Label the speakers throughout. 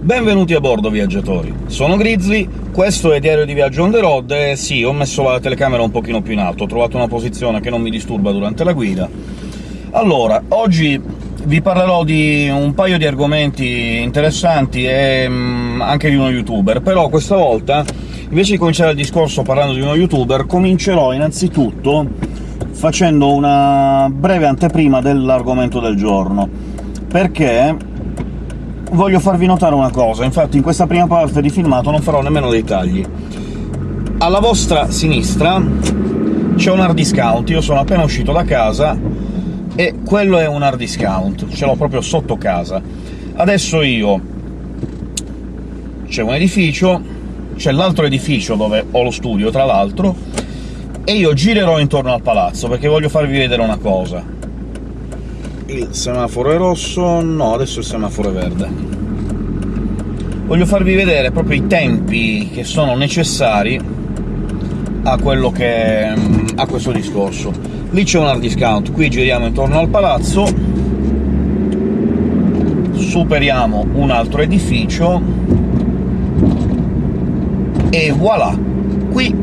Speaker 1: Benvenuti a bordo, viaggiatori! Sono Grizzly, questo è Diario di Viaggio on the road, e sì, ho messo la telecamera un pochino più in alto, ho trovato una posizione che non mi disturba durante la guida. Allora, oggi vi parlerò di un paio di argomenti interessanti e mm, anche di uno youtuber, però questa volta, invece di cominciare il discorso parlando di uno youtuber, comincerò innanzitutto facendo una breve anteprima dell'argomento del giorno, perché voglio farvi notare una cosa, infatti in questa prima parte di filmato non farò nemmeno dei tagli. Alla vostra sinistra c'è un hard discount, io sono appena uscito da casa e quello è un hard discount, ce l'ho proprio sotto casa. Adesso io... c'è un edificio, c'è l'altro edificio dove ho lo studio, tra l'altro, e io girerò intorno al palazzo, perché voglio farvi vedere una cosa il semaforo è rosso... no, adesso il semaforo è verde. Voglio farvi vedere proprio i tempi che sono necessari a quello che... a questo discorso. Lì c'è un hard discount, qui giriamo intorno al palazzo, superiamo un altro edificio, e voilà! Qui,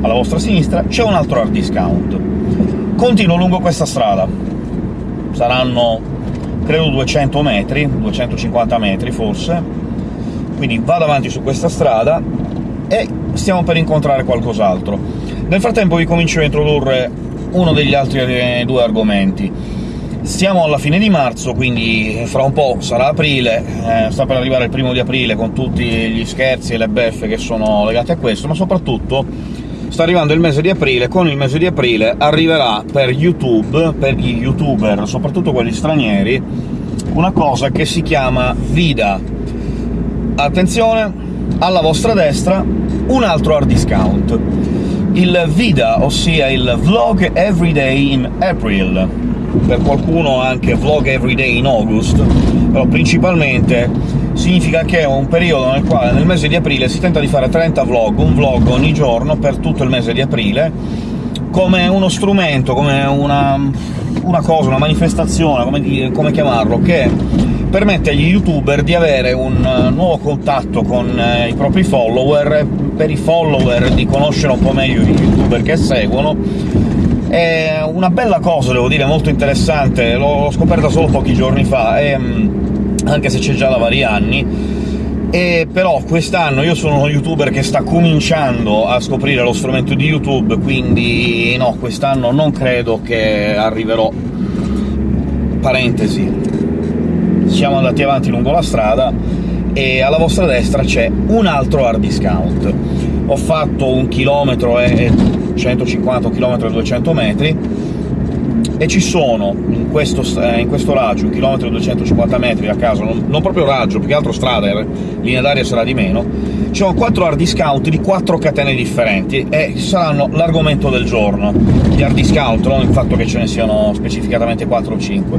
Speaker 1: alla vostra sinistra, c'è un altro hard discount. Continuo lungo questa strada saranno credo 200 metri, 250 metri forse, quindi vado avanti su questa strada e stiamo per incontrare qualcos'altro. Nel frattempo vi comincio a introdurre uno degli altri due argomenti. Siamo alla fine di marzo, quindi fra un po' sarà aprile, eh, sta per arrivare il primo di aprile con tutti gli scherzi e le beffe che sono legate a questo, ma soprattutto sta arrivando il mese di aprile, con il mese di aprile arriverà per YouTube, per gli youtuber, soprattutto quelli stranieri, una cosa che si chiama Vida. Attenzione, alla vostra destra un altro hard discount. Il Vida, ossia il Vlog Everyday in April, per qualcuno anche Vlog Everyday in August, però principalmente significa che è un periodo nel quale nel mese di aprile si tenta di fare 30 vlog, un vlog ogni giorno per tutto il mese di aprile, come uno strumento, come una, una cosa, una manifestazione, come, come chiamarlo, che permette agli youtuber di avere un nuovo contatto con eh, i propri follower, per i follower di conoscere un po' meglio i youtuber che seguono, è una bella cosa, devo dire, molto interessante, l'ho scoperta solo pochi giorni fa, e anche se c'è già da vari anni, e però quest'anno io sono uno youtuber che sta cominciando a scoprire lo strumento di YouTube, quindi no, quest'anno non credo che arriverò. Parentesi. Siamo andati avanti lungo la strada, e alla vostra destra c'è un altro hard discount. Ho fatto un chilometro e 150, un chilometro e 200 metri, e ci sono in questo, eh, in questo raggio, un chilometro e 250 metri a caso, non, non proprio raggio, più che altro strada, eh, linea d'aria sarà di meno, ci sono quattro hard discount di quattro catene differenti, e saranno l'argomento del giorno. Gli hard discount, non il fatto che ce ne siano specificatamente 4 o 5.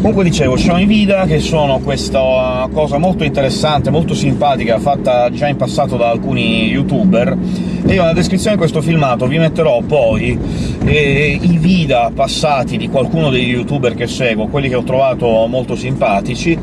Speaker 1: Comunque dicevo, ci sono i Vida, che sono questa cosa molto interessante, molto simpatica, fatta già in passato da alcuni youtuber, e io nella descrizione di questo filmato vi metterò poi eh, i Vida passati di qualcuno degli youtuber che seguo, quelli che ho trovato molto simpatici,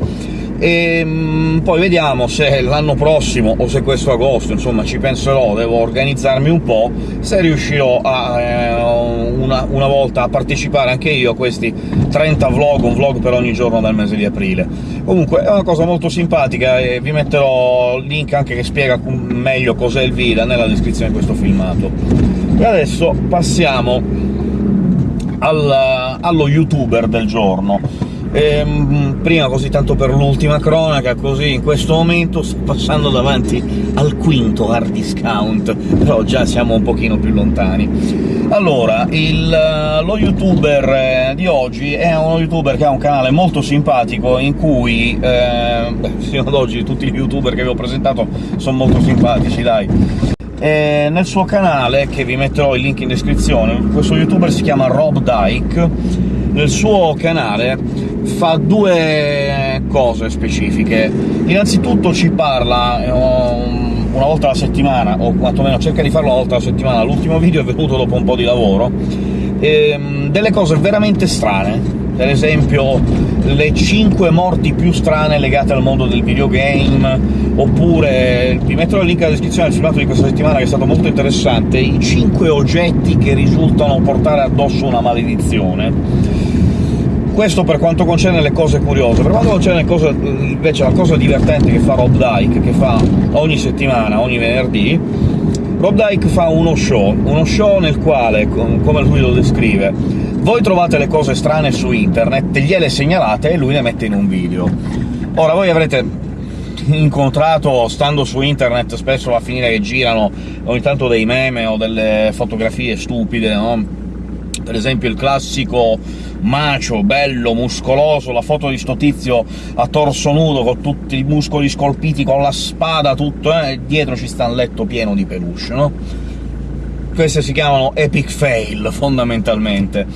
Speaker 1: e mh, poi vediamo se l'anno prossimo, o se questo agosto, insomma ci penserò, devo organizzarmi un po', se riuscirò a, eh, una, una, volta a partecipare anche io a questi 30 vlog, un vlog per ogni giorno del mese di aprile. Comunque è una cosa molto simpatica, e vi metterò il link anche che spiega meglio cos'è il Vida nella descrizione di questo filmato. E adesso passiamo al, allo youtuber del giorno. Ehm, prima, così tanto per l'ultima cronaca, così in questo momento sto passando davanti al quinto hard discount, però già siamo un pochino più lontani. Allora, il, lo youtuber eh, di oggi è uno youtuber che ha un canale molto simpatico, in cui, eh, fino ad oggi tutti gli youtuber che vi ho presentato sono molto simpatici, dai. E nel suo canale, che vi metterò il link in descrizione, questo youtuber si chiama Rob Dyke, nel suo canale fa due cose specifiche. Innanzitutto ci parla um, una volta alla settimana, o quantomeno cerca di farlo una volta alla settimana, l'ultimo video è venuto dopo un po' di lavoro, ehm, delle cose veramente strane, per esempio le 5 morti più strane legate al mondo del videogame, oppure vi metterò il link alla descrizione del filmato di questa settimana che è stato molto interessante, i 5 oggetti che risultano portare addosso una maledizione questo per quanto concerne le cose curiose. Per quanto concerne cose, invece la cosa divertente che fa Rob Dyke, che fa ogni settimana, ogni venerdì, Rob Dyke fa uno show, uno show nel quale, come lui lo descrive, voi trovate le cose strane su internet, gliele segnalate e lui le mette in un video. Ora, voi avrete incontrato, stando su internet, spesso a finire che girano ogni tanto dei meme o delle fotografie stupide, no? Per esempio il classico macio, bello, muscoloso, la foto di sto tizio a torso nudo, con tutti i muscoli scolpiti, con la spada, tutto, eh? dietro ci sta un letto pieno di peluche, no? Queste si chiamano epic fail, fondamentalmente.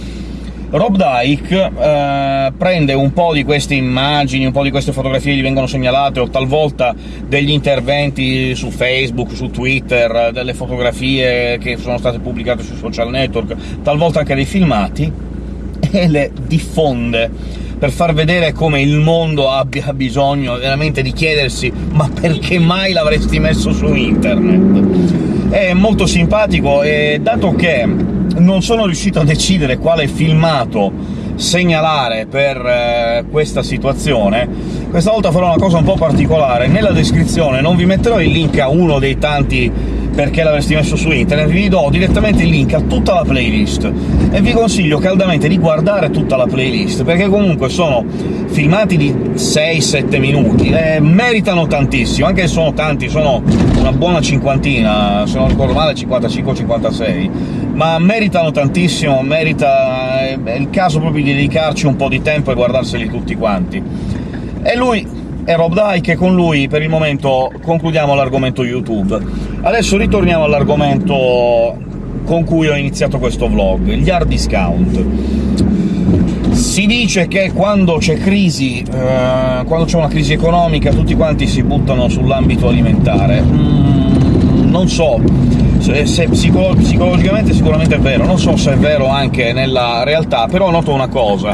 Speaker 1: Rob Dyke eh, prende un po' di queste immagini, un po' di queste fotografie che gli vengono segnalate, o talvolta degli interventi su Facebook, su Twitter, delle fotografie che sono state pubblicate sui social network, talvolta anche dei filmati, e le diffonde per far vedere come il mondo abbia bisogno veramente di chiedersi «ma perché mai l'avresti messo su internet?». È molto simpatico, e dato che non sono riuscito a decidere quale filmato segnalare per eh, questa situazione, questa volta farò una cosa un po' particolare. Nella descrizione non vi metterò il link a uno dei tanti perché l'avresti messo su internet, vi do direttamente il link a tutta la playlist, e vi consiglio caldamente di guardare tutta la playlist, perché comunque sono filmati di 6-7 minuti, e meritano tantissimo, anche se sono tanti, sono una buona cinquantina, se non ricordo male 55-56, ma meritano tantissimo, merita... è il caso proprio di dedicarci un po' di tempo e guardarseli tutti quanti. E lui è Rob Dyke, e con lui per il momento concludiamo l'argomento YouTube. Adesso ritorniamo all'argomento con cui ho iniziato questo vlog, gli hard discount. Si dice che quando c'è crisi, eh, quando c'è una crisi economica, tutti quanti si buttano sull'ambito alimentare. Mm, non so, se, se psicolo psicologicamente sicuramente è vero, non so se è vero anche nella realtà, però noto una cosa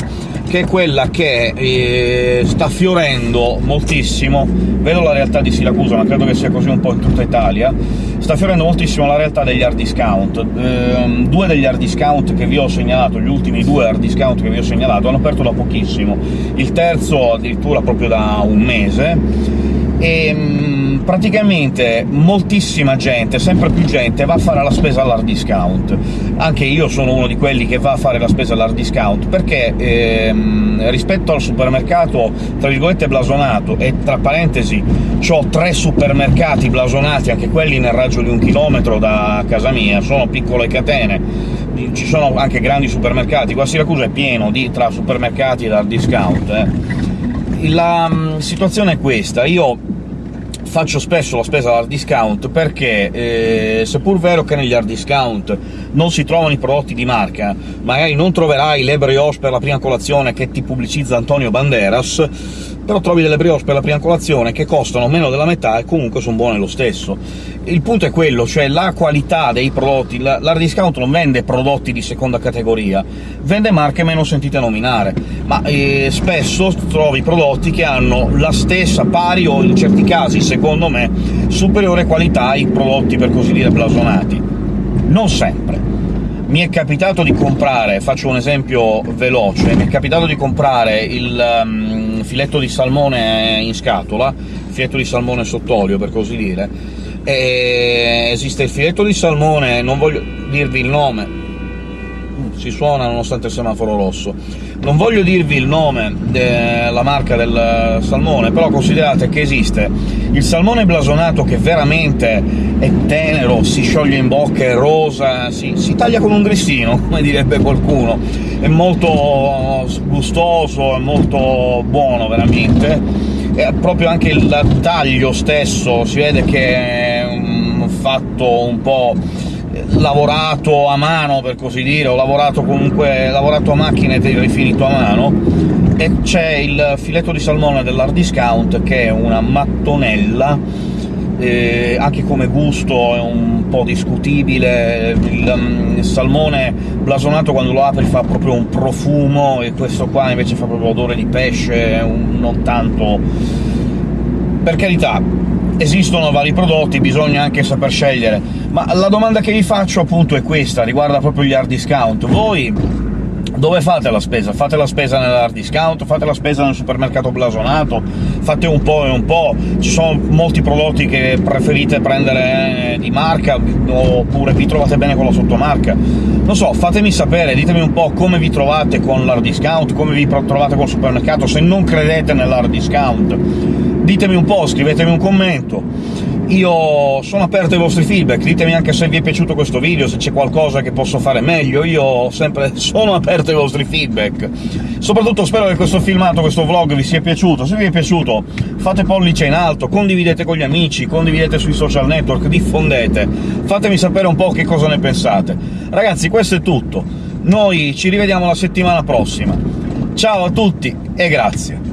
Speaker 1: che è quella che eh, sta fiorendo moltissimo, vedo la realtà di Siracusa, ma credo che sia così un po' in tutta Italia, sta fiorendo moltissimo la realtà degli hard discount. Eh, due degli hard discount che vi ho segnalato, gli ultimi due hard discount che vi ho segnalato, hanno aperto da pochissimo, il terzo addirittura proprio da un mese, e mh, praticamente moltissima gente, sempre più gente, va a fare la spesa all'hard discount. Anche io sono uno di quelli che va a fare la spesa all'hard discount, perché ehm, rispetto al supermercato, tra virgolette, blasonato, e tra parentesi ho tre supermercati blasonati, anche quelli nel raggio di un chilometro da casa mia, sono piccole catene, ci sono anche grandi supermercati, qua Siracusa è pieno di, tra supermercati ed hard discount, eh. La um, situazione è questa, io faccio spesso la spesa all'hard discount perché, eh, seppur vero che negli hard discount non si trovano i prodotti di marca, magari non troverai le brioche per la prima colazione che ti pubblicizza Antonio Banderas, però trovi delle brioche per la prima colazione che costano meno della metà e comunque sono buone lo stesso. Il punto è quello, cioè la qualità dei prodotti. L'hard discount non vende prodotti di seconda categoria, vende marche meno sentite nominare, ma eh, spesso trovi prodotti che hanno la stessa, pari o in certi casi, secondo me, superiore qualità ai prodotti per così dire blasonati. Non sempre. Mi è capitato di comprare, faccio un esempio veloce, mi è capitato di comprare il um, filetto di salmone in scatola, filetto di salmone sott'olio, per così dire, e esiste il filetto di salmone, non voglio dirvi il nome, si suona nonostante il semaforo rosso. Non voglio dirvi il nome della marca del salmone, però considerate che esiste il salmone blasonato che veramente è tenero, si scioglie in bocca, è rosa, si, si taglia con un grissino, come direbbe qualcuno, è molto gustoso, è molto buono veramente, e proprio anche il taglio stesso, si vede che è fatto un po' lavorato a mano, per così dire, o lavorato comunque lavorato a macchina e rifinito a mano, e c'è il filetto di salmone dell'hard discount, che è una mattonella eh, anche come gusto è un po' discutibile, il, um, il, salmone blasonato quando lo apri fa proprio un profumo, e questo qua invece fa proprio odore di pesce, un, non tanto... Per carità, esistono vari prodotti, bisogna anche saper scegliere, ma la domanda che vi faccio appunto è questa, riguarda proprio gli hard discount. Voi dove fate la spesa? Fate la spesa nell'hard discount? Fate la spesa nel supermercato blasonato? Fate un po' e un po'? Ci sono molti prodotti che preferite prendere di marca, oppure vi trovate bene con la sottomarca? Non so, fatemi sapere, ditemi un po' come vi trovate con l'hard discount, come vi trovate col supermercato, se non credete nell'hard discount. Ditemi un po', scrivetemi un commento io sono aperto ai vostri feedback, ditemi anche se vi è piaciuto questo video, se c'è qualcosa che posso fare meglio, io sempre sono aperto ai vostri feedback. Soprattutto spero che questo filmato, questo vlog vi sia piaciuto, se vi è piaciuto fate pollice in alto, condividete con gli amici, condividete sui social network, diffondete, fatemi sapere un po' che cosa ne pensate. Ragazzi, questo è tutto, noi ci rivediamo la settimana prossima. Ciao a tutti e grazie!